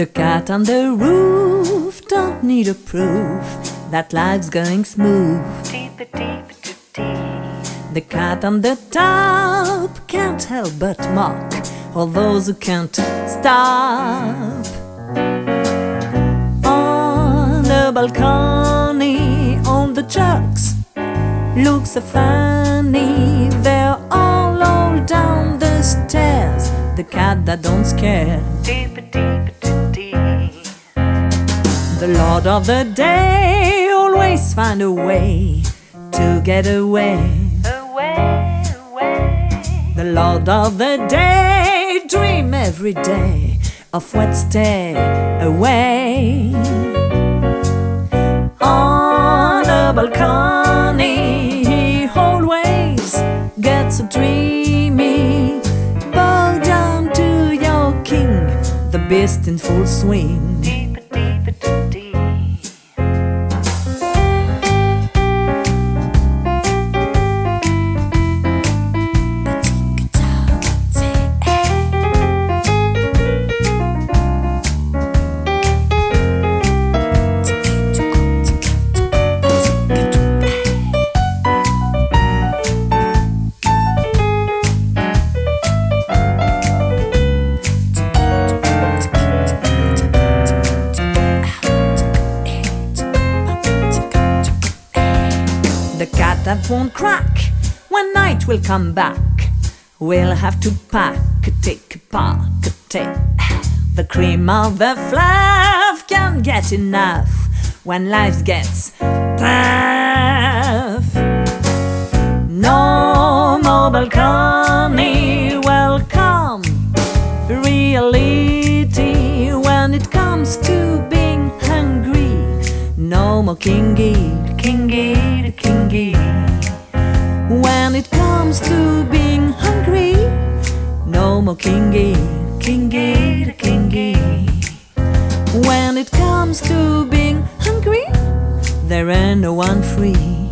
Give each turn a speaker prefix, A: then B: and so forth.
A: The cat on the roof don't need a proof that life's going smooth. The cat on the top can't help but mock all those who can't stop. On the balcony, on the trucks, looks so funny. They're all all down the stairs. The cat that don't scare. Lord of the Day always find a way to get away. The Lord of the Day dream every day of what's stay away. On a balcony, he always gets so dreamy. Bow down to your king, the beast in full swing. Won't crack when night will come back. We'll have to pack, take, pack, take. The cream of the fluff can't get enough when life gets tough. No more balcony, welcome reality Kingy, kingy, kingy. When it comes to being hungry, no more kingy, kingy, kingy. When it comes to being hungry, there ain't no one free.